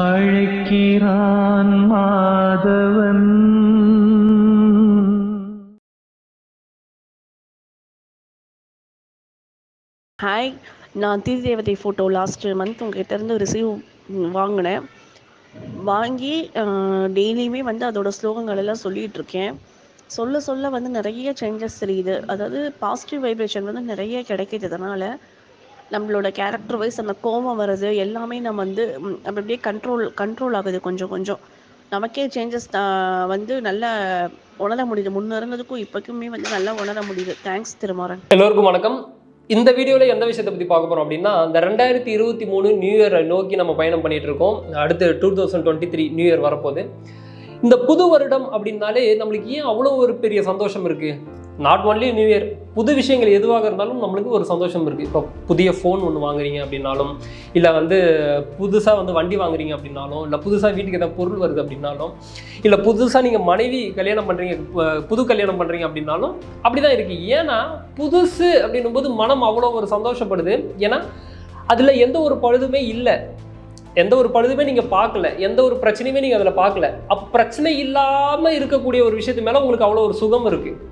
அழைக்கிறான் Madhavan. Hi நான் திரி தேவதை photo last month உங்ககிட்ட இருந்து ரிசீவ் வாங்கினேன். வாங்கி டெய்லியுமே வந்து அதோட ஸ்லோகங்கள் எல்லாம் சொல்லிட்டு இருக்கேன். சொல்ல சொல்ல வந்து நிறைய சேஞ்சஸ் தெரியுது. அதாவது பாசிட்டிவ் வைப்ரேஷன் வந்து நிறைய கிடைக்கிது அதனால் நம்மளோட கேரக்டர் வைஸ் அந்த கோபம் வர்றது எல்லாமே நம்ம வந்து அப்படி அப்படியே கண்ட்ரோல் கண்ட்ரோல் ஆகுது கொஞ்சம் கொஞ்சம். நமக்கே சேஞ்சஸ் வந்து நல்லா உணர முடியுது. முன்ன இருந்ததுக்கும் இப்போக்குமே வந்து நல்லா உணர முடியுது. தேங்க்ஸ் திருமாறன். எல்லோருக்கும் வணக்கம். இந்த வீடியோவில் எந்த விஷயத்தை பற்றி பார்க்க போகிறோம் அப்படின்னா இந்த ரெண்டாயிரத்தி இருபத்தி மூணு நியூ இயரை நோக்கி நம்ம பயணம் பண்ணிட்டு இருக்கோம் அடுத்து two thousand twenty three new year வரப்போகுது. இந்த புது வருடம் அப்படின்னாலே நம்மளுக்கு ஏன் அவ்வளோ ஒரு பெரிய சந்தோஷம் இருக்குது நாட் ஒன்லி நியூ இயர் புது விஷயங்கள் எதுவாக இருந்தாலும் நம்மளுக்கு ஒரு சந்தோஷம் இருக்குது இப்போ புதிய ஃபோன் ஒன்று வாங்குறீங்க அப்படின்னாலும் இல்லை வந்து புதுசாக வந்து வண்டி வாங்குறீங்க அப்படின்னாலும் இல்லை புதுசாக வீட்டுக்கு எதாவது பொருள் வருது அப்படின்னாலும் இல்லை புதுசாக நீங்கள் மனைவி கல்யாணம் பண்ணுறீங்க புது கல்யாணம் பண்ணுறீங்க அப்படின்னாலும் அப்படி தான் இருக்குது ஏன்னா புதுசு அப்படின்னும் போது மனம் அவ்வளோ ஒரு சந்தோஷப்படுது. ஏன்னா அதில் எந்த ஒரு பழுதுமே இல்லை. எந்த ஒரு பழுதுமே நீங்கள் பார்க்கல. எந்த ஒரு பிரச்சனையுமே நீங்கள் அதில் பார்க்கல. அப்போ பிரச்சனை இல்லாமல் இருக்கக்கூடிய ஒரு விஷயத்து மேலே உங்களுக்கு அவ்வளோ ஒரு சுகம் இருக்குது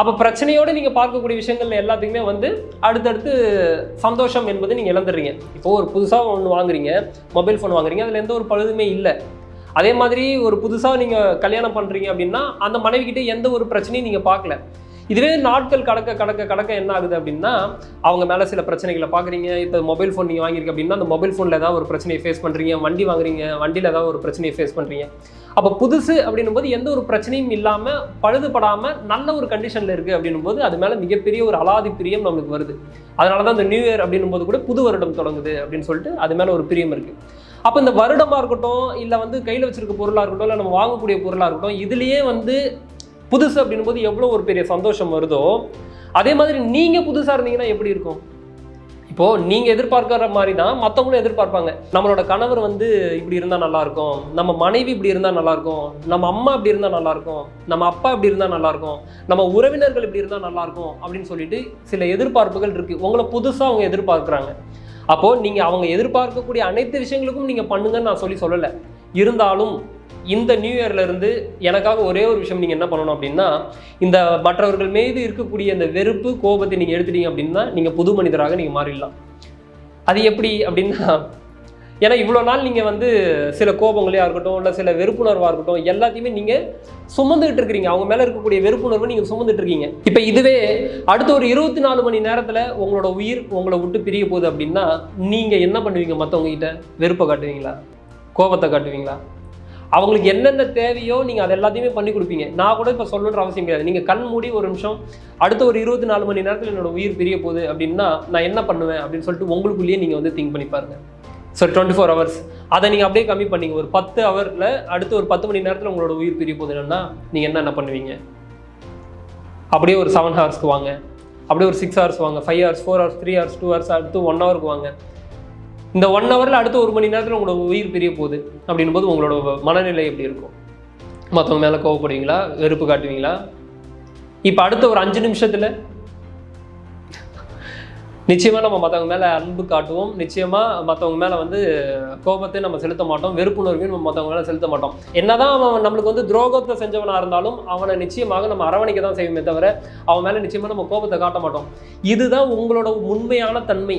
அப்போ பிரச்சனையோடு நீங்கள் பார்க்கக்கூடிய விஷயங்கள் எல்லாத்துக்குமே வந்து அடுத்தடுத்து சந்தோஷம் என்பது நீங்கள் இழந்துடுறீங்க. இப்போது ஒரு புதுசாக ஒன்று வாங்குறீங்க மொபைல் ஃபோன் வாங்குறீங்க அதில் எந்த ஒரு பழுதுமே இல்லை. அதே மாதிரி ஒரு புதுசாக நீங்கள் கல்யாணம் பண்ணுறீங்க அப்படின்னா அந்த மனைவிக்கிட்ட எந்த ஒரு பிரச்சனையும் நீங்கள் பார்க்கல. இதுவே நாட்கள் கடக்க கடக்க கடக்க என்ன ஆகுது அப்படின்னா அவங்க மேலே சில பிரச்சனைகளை பார்க்குறீங்க இப்போ மொபைல் ஃபோன் நீங்கள் வாங்கியிருக்க அப்படின்னா அந்த மொபைல் ஃபோனில் ஏதாவது ஒரு பிரச்சனையை ஃபேஸ் பண்ணுறீங்க வண்டி வாங்குறீங்க. வண்டியில் ஏதாவது ஒரு பிரச்சனையை ஃபேஸ் பண்ணுறீங்க அப்போ புதுசு அப்படின்னும் போது எந்த ஒரு பிரச்சனையும் இல்லாமல் பழுதுபடாமல் நல்ல ஒரு கண்டிஷனில் இருக்குது அப்படின்னும் போது அது மேலே மிகப்பெரிய ஒரு அலாதி பிரியம் நம்மளுக்கு வருது. அதனால தான் இந்த நியூ இயர் அப்படின்னும் போது கூட புது வருடம் தொடங்குது அப்படின்னு சொல்லிட்டு அது மேலே ஒரு பிரியம் இருக்குது அப்போ இந்த வருடமாக இருக்கட்டும் இல்லை வந்து கையில் வச்சிருக்க பொருளாக இருக்கட்டும் இல்லை நம்ம வாங்கக்கூடிய பொருளாக இருக்கட்டும் இதுலேயே வந்து புதுசு அப்படின்னும் போது எவ்வளோ ஒரு பெரிய சந்தோஷம் வருதோ அதே மாதிரி நீங்கள் புதுசாக இருந்தீங்கன்னா எப்படி இருக்கும்? இப்போது நீங்கள் எதிர்பார்க்குற மாதிரி தான் மற்றவங்களும் எதிர்பார்ப்பாங்க. நம்மளோட கணவர் வந்து இப்படி இருந்தால் நல்லாயிருக்கும் நம்ம மனைவி இப்படி இருந்தால் நல்லாயிருக்கும் நம்ம அம்மா இப்படி இருந்தால் நல்லாயிருக்கும் நம்ம அப்பா இப்படி இருந்தால் நல்லாயிருக்கும் நம்ம உறவினர்கள் இப்படி இருந்தால் நல்லாயிருக்கும் அப்படின்னு சொல்லிட்டு சில எதிர்பார்ப்புகள் இருக்குது உங்களை புதுசாக அவங்க எதிர்பார்க்குறாங்க. அப்போது நீங்கள் அவங்க எதிர்பார்க்கக்கூடிய அனைத்து விஷயங்களுக்கும் நீங்கள் பண்ணுங்கன்னு நான் சொல்லி சொல்லலை. இருந்தாலும் இந்த நியூ இயர்லேருந்து எனக்காக ஒரே ஒரு விஷயம் நீங்கள் என்ன பண்ணணும் அப்படின்னா இந்த மற்றவர்கள் மீது இருக்கக்கூடிய இந்த வெறுப்பு கோபத்தை நீங்கள் எடுத்துட்டீங்க அப்படின்னா நீங்கள் புது மனிதராக நீங்கள் மாறிடலாம். அது எப்படி அப்படின்னா ஏன்னா இவ்வளோ நாள் நீங்கள் வந்து சில கோபங்களையாக இருக்கட்டும் இல்லை சில வெறுப்புணர்வாக இருக்கட்டும் எல்லாத்தையுமே நீங்கள் சுமந்துகிட்டு இருக்கிறீங்க. அவங்க மேலே இருக்கக்கூடிய வெறுப்புணர்வை நீங்கள் சுமந்துட்டு இருக்கீங்க. இப்போ இதுவே அடுத்த ஒரு இருபத்தி நாலு மணி நேரத்தில் உங்களோட உயிர் உங்களை விட்டு பிரிய போகுது அப்படின்னா நீங்கள் என்ன பண்ணுவீங்க மற்றவங்க கிட்ட? வெறுப்பை காட்டுவீங்களா? கோபத்தை காட்டுவீங்களா? அவங்களுக்கு என்னென்ன தேவையோ நீங்கள் அது எல்லாத்தையுமே பண்ணி கொடுப்பீங்க. நான் கூட இப்போ சொல்லணுன்ற அவசியம் கிடையாது. நீங்கள் கண் மூடி ஒரு நிமிஷம் அடுத்த ஒரு இருபத்தி நாலு மணி நேரத்தில் என்னோட உயிர் பிரிய போகுது அப்படின்னா நான் என்ன பண்ணுவேன் அப்படின்னு சொல்லிட்டு உங்களுக்குள்ளேயே நீங்கள் வந்து திங்க் பண்ணி பாருங்கள் ஸோ டுவெண்ட்டி ஃபோர் ஹவர்ஸ் அதை நீங்கள் அப்படியே கம்மி பண்ணீங்க. ஒரு பத்து ஹவரில் அடுத்த ஒரு பத்து மணி நேரத்தில் உங்களோட உயிர் பிரிய போகுது. என்னன்னா நீங்கள் என்னென்ன பண்ணுவீங்க? அப்படியே ஒரு செவன் ஹவர்ஸ்க்கு வாங்க. அப்படியே ஒரு சிக்ஸ் ஹவர்ஸ் வாங்க. Five hours four hours three hours two hours அடுத்து ஒன் ஹவருக்கு வாங்க. இந்த ஒன் ஹவரில் அடுத்த ஒரு மணி நேரத்தில் உங்களோட உயிர் பிரிய போகுது அப்படின்னும் போது உங்களோட மனநிலை எப்படி இருக்கும்? மற்றவங்க மேலே கோவப்படுவீங்களா? வெறுப்பு காட்டுவீங்களா? இப்போ அடுத்த ஒரு அஞ்சு நிமிஷத்தில் நிச்சயமாக நம்ம மற்றவங்க மேலே அன்பு காட்டுவோம். நிச்சயமாக மற்றவங்க மேலே வந்து கோபத்தை நம்ம செலுத்த மாட்டோம். வெறுப்புணர்வையும் நம்ம மற்றவங்க மேலே செலுத்த மாட்டோம். என்னதான் அவன் நம்மளுக்கு வந்து துரோகத்தை செஞ்சவனாக இருந்தாலும் அவனை நிச்சயமாக நம்ம அரவணைக்க தான் செய்வோமே தவிர அவன் மேலே நிச்சயமாக நம்ம கோபத்தை காட்ட மாட்டோம். இதுதான் உங்களோட உண்மையான தன்மை.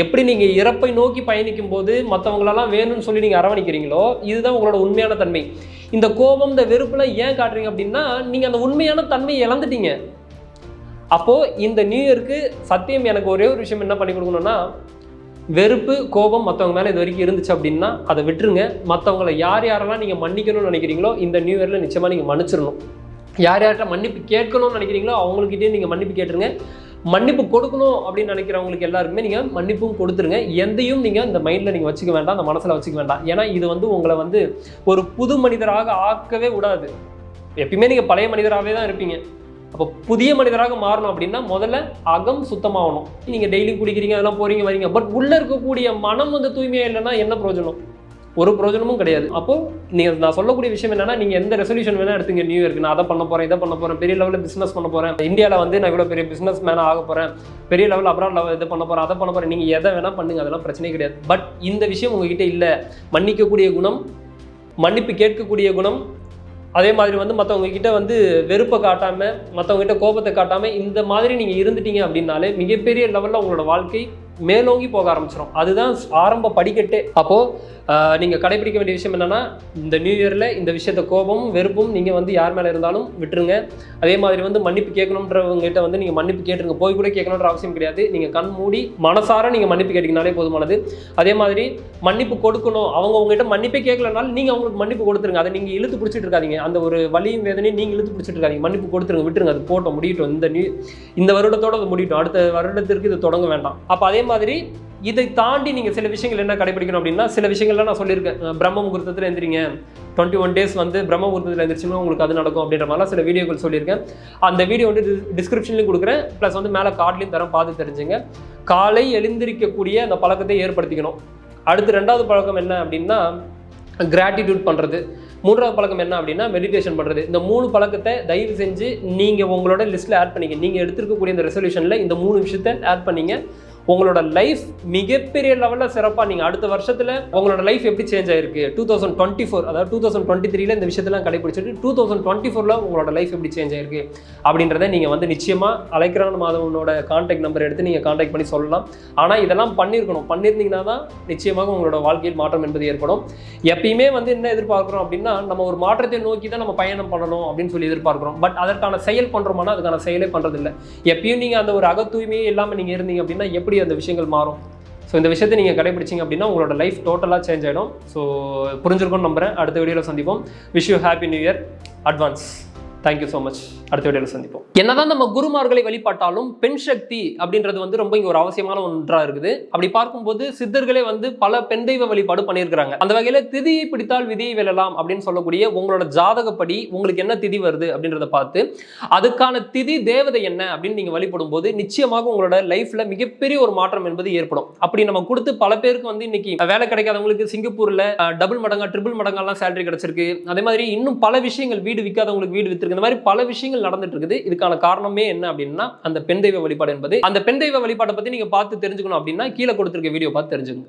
எப்படி நீங்கள் இறப்பை நோக்கி பயணிக்கும் போது மற்றவங்களெல்லாம் வேணும்னு சொல்லி நீங்கள் அரவணிக்கிறீங்களோ இதுதான் உங்களோட உண்மையான தன்மை. இந்த கோபம் இந்த வெறுப்புலாம் ஏன் காட்டுறீங்க அப்படின்னா நீங்கள் அந்த உண்மையான தன்மையை இழந்துட்டீங்க. அப்போது இந்த நியூ இயருக்கு சத்தியம் எனக்கு ஒரே ஒரு விஷயம் என்ன பண்ணி கொடுக்கணும்னா வெறுப்பு கோபம் மற்றவங்க மேலே இது வரைக்கும் இருந்துச்சு அப்படின்னா அதை விட்டுருங்க. மற்றவங்களை யார் யாரெல்லாம் நீங்கள் மன்னிக்கணும்னு நினைக்கிறீங்களோ இந்த நியூ இயரில் நிச்சயமாக நீங்கள் மன்னிச்சிடணும். யார் யார்கிட்ட மன்னிப்பு கேட்கணும்னு நினைக்கிறீங்களோ அவங்கக்கிட்டே நீங்கள் மன்னிப்பு கேட்டுருங்க. மன்னிப்பு கொடுக்கணும் அப்படின்னு நினைக்கிறவங்களுக்கு எல்லாருக்குமே நீங்கள் மன்னிப்பும் கொடுத்துருங்க. எந்தையும் நீங்கள் இந்த மைண்டில் நீங்கள் வச்சுக்க வேண்டாம் அந்த மனசில் வச்சுக்க வேண்டாம். ஏன்னா இது வந்து உங்களை வந்து ஒரு புது மனிதராக ஆக்கவே விடாது எப்பயுமே நீங்கள் பழைய மனிதராகவே தான் இருப்பீங்க. அப்போ புதிய மனிதராக மாறணும் அப்படின்னா முதல்ல அகம் சுத்தமாகணும். நீங்கள் டெய்லி குடிக்கிறீங்க அதெல்லாம் போறீங்க வரீங்க. பட் உள்ளே இருக்கக்கூடிய மனம் வந்து தூய்மையாக இல்லைன்னா என்ன பிரயோஜனம்? ஒரு பிரயோஜனமும் கிடையாது. அப்போ நீங்க நான் சொல்லக்கூடிய விஷயம் என்னன்னா நீங்க எந்த ரெசல்யூஷன் வேணா எடுத்துங்க. நியூ இயர்க்கு நான் அதை பண்ண போறேன் இதை பண்ண போறேன் பெரிய லெவலில் பிசினஸ் பண்ண போறேன். இந்தியாவில் வந்து நான் இவ்வளவு பெரிய பிசினஸ் மேனா ஆக போறேன். பெரிய லெவல் அப்ராட் லெவல் இது பண்ண போறேன் அதை பண்ண போறேன். நீங்க எதை வேணா பண்ணுங்க அதெல்லாம் பிரச்சனை கிடையாது. பட் இந்த விஷயம் உங்ககிட்ட இல்ல. மன்னிக்கக்கூடிய குணம் மன்னிப்பு கேட்கக்கூடிய குணம் அதே மாதிரி வந்து மற்றவங்க கிட்ட வந்து வெறுப்பை காட்டாம மற்றவங்க கிட்ட கோபத்தை காட்டாம இந்த மாதிரி நீங்க இருந்துட்டீங்க அப்படின்னாலே மிகப்பெரிய லெவலில் உங்களோட வாழ்க்கை மேலோங்கி போக ஆரம்பிச்சிடும் அதுதான் ஆரம்ப படிக்கட்டே. அப்போது நீங்கள் கடைபிடிக்க வேண்டிய விஷயம் என்னென்னா இந்த நியூ இயரில் இந்த விஷயத்த கோபமும் வெறுப்பும் நீங்கள் வந்து யார் மேலே இருந்தாலும் விட்டுருங்க. அதே மாதிரி வந்து மன்னிப்பு கேட்கணுன்றவங்ககிட்ட வந்து நீங்கள் மன்னிப்பு கேட்டுருங்க. போய் கூட கேட்கணுன்ற அவசியம் கிடையாது. நீங்கள் கண் மூடி மனசார நீங்கள் மன்னிப்பு கேட்டிங்கனாலே போதுமானது. அதே மாதிரி மன்னிப்பு கொடுக்கணும். அவங்க உங்ககிட்ட மன்னிப்பே கேட்கலனாலும் நீங்கள் அவங்களுக்கு மன்னிப்பு கொடுத்துருங்க. அதை நீங்கள் இழுத்து பிடிச்சிட்டு இருக்காதிங்க. அந்த ஒரு வலியும் வேதனையும் நீங்கள் இழுத்து பிடிச்சிட்டு இருக்காதிங்க. மன்னிப்பு கொடுத்துருங்க விட்டுருங்க. அது போட்டோம் முடியட்டும். இந்த நியூ இந்த வருடத்தோட அது முடியட்டும். அடுத்த வருடத்திற்கு இது தொடங்க வேண்டாம். அப்போ அதே மாதிரி இதை தாண்டி நீங்கள் சில விஷயங்கள் என்ன கடைபிடிக்கணும் அப்படின்னா சில விஷயங்கள்லாம் நான் சொல்லியிருக்கேன். பிரம்ம முகூர்த்தத்தில் எந்திரிங்க. டுவெண்ட்டி ஒன் டேஸ் வந்து பிரம்ம முகூர்த்தத்தில் எந்திரிச்சுன்னா உங்களுக்கு அது நடக்கும் அப்படின்ற மாதிரிலாம் சில வீடியோக்கள் சொல்லியிருக்கேன். அந்த வீடியோ வந்து டிஸ்கிரிப்ஷன்லையும் கொடுக்குறேன். ப்ளஸ் வந்து மேலே கார்ட்லையும் தரம் பார்த்து தெரிஞ்சுங்க. காலை எழுந்திரிக்கக்கூடிய அந்த பழக்கத்தை ஏற்படுத்திக்கணும். அடுத்து ரெண்டாவது பழக்கம் என்ன அப்படின்னா கிராட்டிடியூட் பண்ணுறது மூன்றாவது பழக்கம் என்ன அப்படின்னா மெடிடேஷன் பண்ணுறது இந்த மூணு பழக்கத்தை தயவு செஞ்சு நீங்கள் உங்களோட லிஸ்ட்டில் ஆட் பண்ணிங்க. நீங்கள் எடுத்துருக்கக்கூடிய இந்த ரெசல்யூஷனில் இந்த மூணு விஷயத்தை ஆட் பண்ணீங்க. உங்களோட லைஃப் மிகப்பெரிய லெவலில் சிறப்பாக நீங்கள் அடுத்த வருஷத்தில் உங்களோட லைஃப் எப்படி சேஞ்ச் ஆயிருக்கு? டூ தௌசண்ட் டுவெண்ட்டி ஃபோர் அதாவது டூ தௌசண்ட் டுவெண்ட்டி த்ரீல இந்த விஷயத்தெல்லாம் கடைபிடிச்சிட்டு டூ தௌசண்ட் டுவெண்ட்டி ஃபோரில் உங்களோட லைஃப் எப்படி சேஞ்ச் ஆயிருக்கு? அப்படின்றத நீங்கள் வந்து நிச்சயமாக அலைக்கிறான் மாதவனோட கான்டாக்ட் நம்பர் எடுத்து நீங்கள் கான்டாக்ட் பண்ணி சொல்லலாம். ஆனால் இதெல்லாம் பண்ணியிருக்கணும் பண்ணியிருந்தீங்கன்னா தான் நிச்சயமாக உங்களோட வாழ்க்கையில் மாற்றம் என்பது ஏற்படும். எப்பயுமே வந்து என்ன எதிர்பார்க்குறோம் அப்படின்னா நம்ம ஒரு மாற்றத்தை நோக்கி தான் நம்ம பயணம் பண்ணணும் அப்படின்னு சொல்லி எதிர்பார்க்குறோம். பட் அதற்கான செயல் பண்ணுறோம்னா அதுக்கான செயலே பண்ணுறதில்ல எப்பயும் நீங்கள் அந்த ஒரு அக தூய்மையே இல்லாமல் நீங்கள் இருந்தீங்க அப்படின்னா எப்படி அந்த விஷயங்கள் மாறும்? ஸோ இந்த விஷயத்தை நீங்கள் கடைபிடிச்சிங்க அப்படின்னா உங்களோட லைஃப் டோட்டலாக சேஞ்ச் ஆகிடும் ஸோ புரிஞ்சிருக்கும்னு நம்புறேன். அடுத்த வீடியோவில் சந்திப்போம். Wish you happy new year advance thank you so much அடுத்த வீடியோவில் சந்திப்போம். என்னதான் நம்ம குருமார்களை வழிபாட்டாலும் பெண் சக்தி அப்படின்றது வந்து ரொம்ப இங்கே ஒரு அவசியமான ஒன்றாக இருக்குது. அப்படி பார்க்கும்போது சித்தர்களே வந்து பல பெண் தெய்வ வழிபாடு பண்ணியிருக்கிறாங்க. அந்த வகையில் திதியை பிடித்தால் விதியை வெல்லலாம் அப்படின்னு சொல்லக்கூடிய உங்களோட ஜாதகப்படி உங்களுக்கு என்ன திதி வருது அப்படின்றத பார்த்து அதுக்கான திதி தேவதை என்ன அப்படின்னு நீங்கள் வழிபடும் போது நிச்சயமாக உங்களோட லைஃப்பில் மிகப்பெரிய ஒரு மாற்றம் என்பது ஏற்படும். அப்படி நம்ம கொடுத்து பல பேருக்கு வந்து இன்னைக்கு வேலை கிடைக்காதவங்களுக்கு சிங்கப்பூரில் டபுள் மடங்கா ட்ரிபிள் மடங்கெல்லாம் சேலரி கிடைச்சிருக்கு. அதே மாதிரி இன்னும் பல விஷயங்கள் வீடு விற்காதவங்களுக்கு வீடு வித்திருக்கு இந்த மாதிரி பல விஷயங்கள் நடந்துட்டு இருக்குது. இதுக்கான காரணமே என்ன அப்படின்னா அந்த பெண் தெய்வ வழிபாடு என்பது. அந்த பெண் தெய்வ வழிபாட்டை பத்தி நீங்க பார்த்து தெரிஞ்சுக்கணும் அப்படின்னா கீழே கொடுத்துருக்க வீடியோ பார்த்து தெரிஞ்சுக்கோங்க.